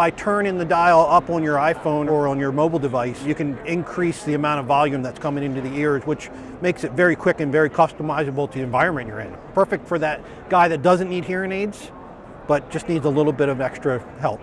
By turning the dial up on your iPhone or on your mobile device, you can increase the amount of volume that's coming into the ears, which makes it very quick and very customizable to the environment you're in. Perfect for that guy that doesn't need hearing aids, but just needs a little bit of extra help.